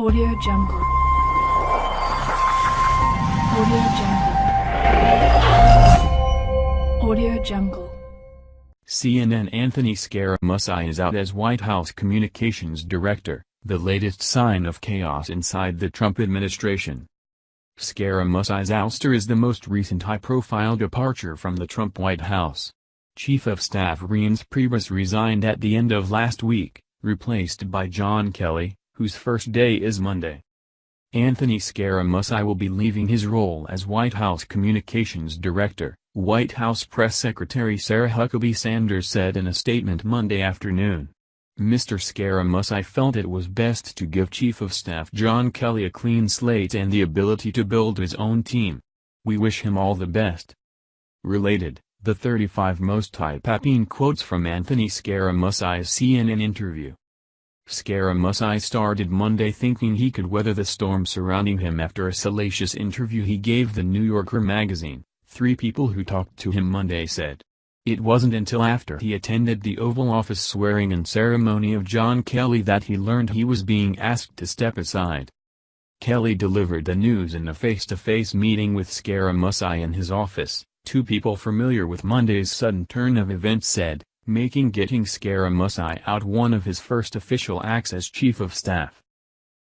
Audio Jungle. Audio Jungle. Audio Jungle. CNN Anthony Scaramucci is out as White House Communications Director, the latest sign of chaos inside the Trump administration. Scaramucci's ouster is the most recent high-profile departure from the Trump White House. Chief of Staff Reince Priebus resigned at the end of last week, replaced by John Kelly, whose first day is Monday. Anthony Scaramucci will be leaving his role as White House Communications Director, White House Press Secretary Sarah Huckabee Sanders said in a statement Monday afternoon. Mr. Scaramucci felt it was best to give Chief of Staff John Kelly a clean slate and the ability to build his own team. We wish him all the best. Related, the 35 most eye-popping quotes from Anthony Scaramucci's CNN interview. Scaramucci started Monday thinking he could weather the storm surrounding him after a salacious interview he gave The New Yorker magazine, three people who talked to him Monday said. It wasn't until after he attended the Oval Office swearing-in ceremony of John Kelly that he learned he was being asked to step aside. Kelly delivered the news in a face-to-face -face meeting with Scaramucci in his office, two people familiar with Monday's sudden turn of events said, making getting Scaramucci out one of his first official acts as chief of staff.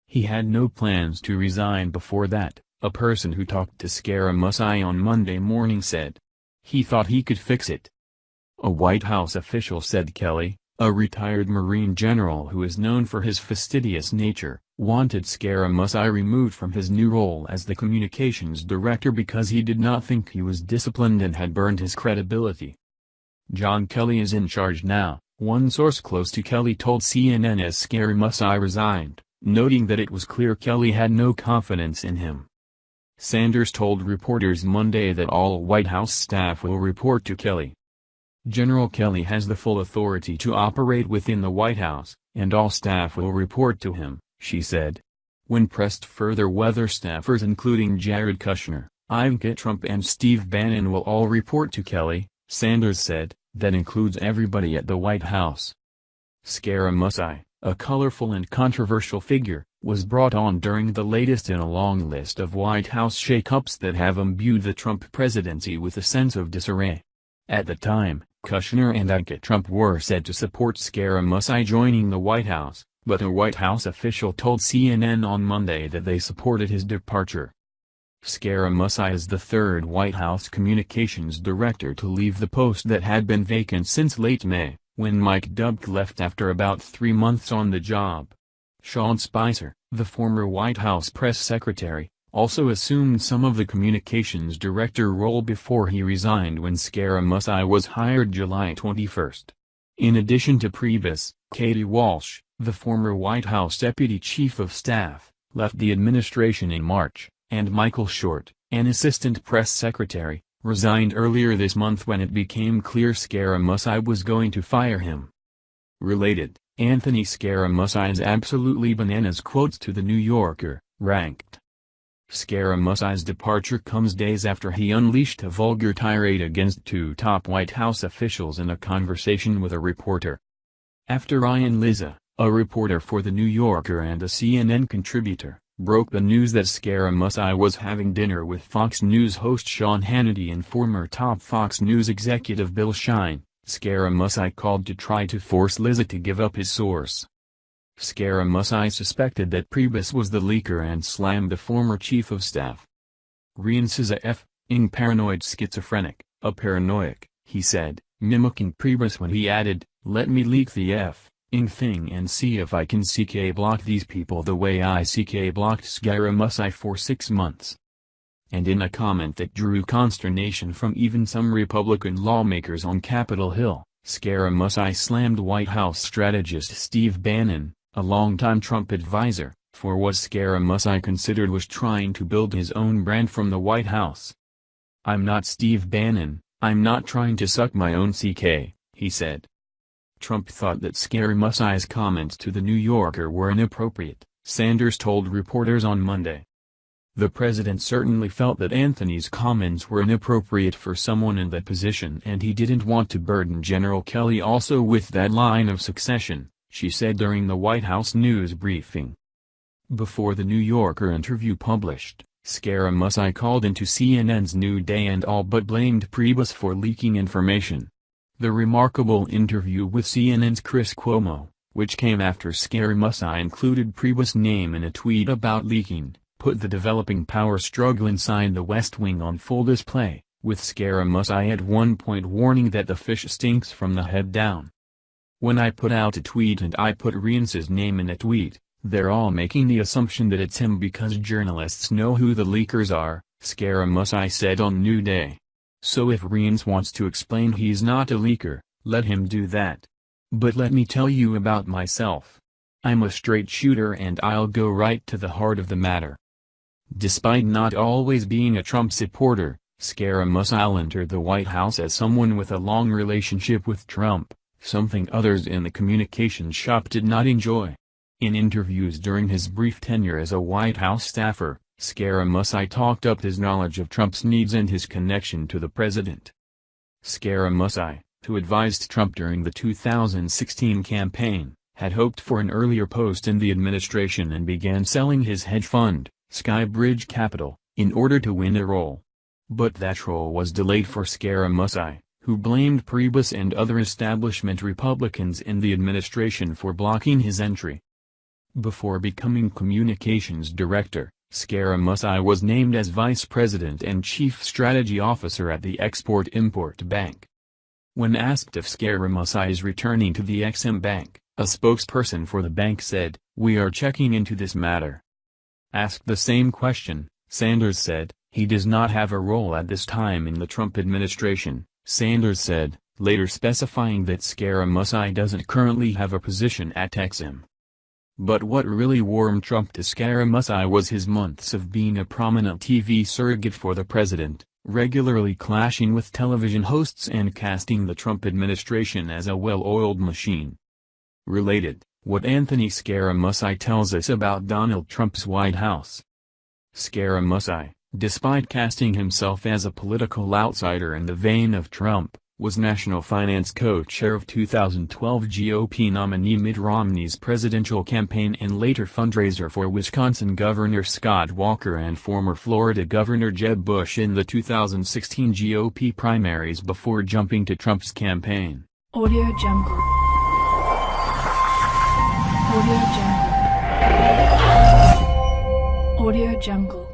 He had no plans to resign before that, a person who talked to Scaramucci on Monday morning said. He thought he could fix it. A White House official said Kelly, a retired Marine general who is known for his fastidious nature, wanted Scaramucci removed from his new role as the communications director because he did not think he was disciplined and had burned his credibility. John Kelly is in charge now, one source close to Kelly told CNN as Scaramucci resigned, noting that it was clear Kelly had no confidence in him. Sanders told reporters Monday that all White House staff will report to Kelly. General Kelly has the full authority to operate within the White House, and all staff will report to him, she said. When pressed further whether staffers including Jared Kushner, Ivanka Trump and Steve Bannon will all report to Kelly, Sanders said, that includes everybody at the White House. Scaramucci, a colorful and controversial figure, was brought on during the latest in a long list of White House shakeups that have imbued the Trump presidency with a sense of disarray. At the time, Kushner and Ivanka Trump were said to support Scaramucci joining the White House, but a White House official told CNN on Monday that they supported his departure. Scaramucci is the third White House communications director to leave the post that had been vacant since late May, when Mike Dubke left after about three months on the job. Sean Spicer, the former White House press secretary, also assumed some of the communications director role before he resigned when Scaramucci was hired July 21. In addition to Priebus, Katie Walsh, the former White House deputy chief of staff, left the administration in March and Michael Short, an assistant press secretary, resigned earlier this month when it became clear Scaramucci was going to fire him. Related, Anthony Scaramucci's absolutely bananas quotes to The New Yorker, ranked. Scaramucci's departure comes days after he unleashed a vulgar tirade against two top White House officials in a conversation with a reporter. After Ryan Lizza, a reporter for The New Yorker and a CNN contributor, broke the news that Scaramucci was having dinner with Fox News host Sean Hannity and former top Fox News executive Bill Shine, Scaramucci called to try to force Lizza to give up his source. Scaramucci suspected that Priebus was the leaker and slammed the former chief of staff. Reince is a f-ing paranoid schizophrenic, a paranoiac, he said, mimicking Priebus when he added, let me leak the f ing thing and see if I can CK block these people the way I CK blocked Scaramucci for six months. And in a comment that drew consternation from even some Republican lawmakers on Capitol Hill, Scaramucci slammed White House strategist Steve Bannon, a longtime Trump advisor, for what Scaramucci considered was trying to build his own brand from the White House. I'm not Steve Bannon, I'm not trying to suck my own CK, he said. Trump thought that Scaramucci's comments to The New Yorker were inappropriate, Sanders told reporters on Monday. The president certainly felt that Anthony's comments were inappropriate for someone in that position and he didn't want to burden General Kelly also with that line of succession, she said during the White House news briefing. Before the New Yorker interview published, Scaramucci called into CNN's New Day and all but blamed Priebus for leaking information. The remarkable interview with CNN's Chris Cuomo, which came after Scaramucci included Priebus' name in a tweet about leaking, put the developing power struggle inside the West Wing on full display, with Scaramucci at one point warning that the fish stinks from the head down. When I put out a tweet and I put Reince's name in a tweet, they're all making the assumption that it's him because journalists know who the leakers are, Scaramucci said on New Day. So if Reince wants to explain he's not a leaker, let him do that. But let me tell you about myself. I'm a straight shooter and I'll go right to the heart of the matter. Despite not always being a Trump supporter, Scaramucci entered the White House as someone with a long relationship with Trump, something others in the communications shop did not enjoy. In interviews during his brief tenure as a White House staffer, Scaramucci talked up his knowledge of Trump's needs and his connection to the president. Scaramucci, who advised Trump during the 2016 campaign, had hoped for an earlier post in the administration and began selling his hedge fund, Skybridge Capital, in order to win a role. But that role was delayed for Scaramucci, who blamed Priebus and other establishment Republicans in the administration for blocking his entry. Before becoming communications director, Scaramucci was named as vice president and chief strategy officer at the Export-Import Bank. When asked if Scaramucci is returning to the Exim Bank, a spokesperson for the bank said, We are checking into this matter. Asked the same question, Sanders said, he does not have a role at this time in the Trump administration, Sanders said, later specifying that Scaramucci doesn't currently have a position at Exim. But what really warmed Trump to Scaramucci was his months of being a prominent TV surrogate for the president, regularly clashing with television hosts and casting the Trump administration as a well-oiled machine. Related, what Anthony Scaramucci tells us about Donald Trump's White House. Scaramucci, despite casting himself as a political outsider in the vein of Trump, was national finance co-chair of 2012 GOP nominee Mitt Romney's presidential campaign and later fundraiser for Wisconsin Governor Scott Walker and former Florida Governor Jeb Bush in the 2016 GOP primaries before jumping to Trump's campaign. Audio Jungle. Audio Jungle. Audio Jungle.